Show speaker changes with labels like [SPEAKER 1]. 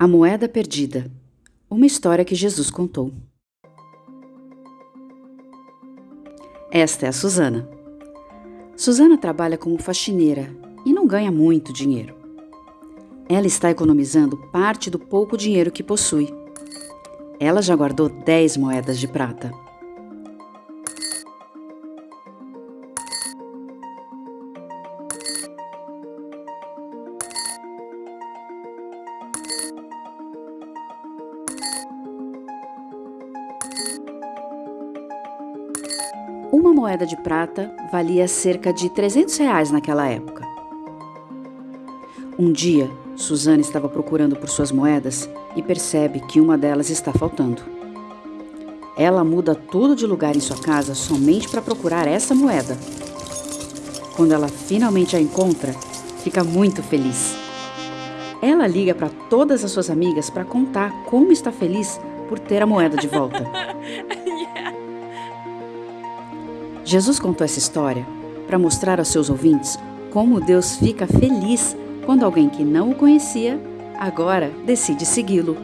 [SPEAKER 1] A Moeda Perdida Uma história que Jesus contou. Esta é a Susana. Susana trabalha como faxineira e não ganha muito dinheiro. Ela está economizando parte do pouco dinheiro que possui. Ela já guardou 10 moedas de prata. Uma moeda de prata valia cerca de 300 reais naquela época. Um dia, Suzana estava procurando por suas moedas e percebe que uma delas está faltando. Ela muda tudo de lugar em sua casa somente para procurar essa moeda. Quando ela finalmente a encontra, fica muito feliz. Ela liga para todas as suas amigas para contar como está feliz por ter a moeda de volta. Jesus contou essa história para mostrar aos seus ouvintes como Deus fica feliz quando alguém que não o conhecia agora decide segui-lo.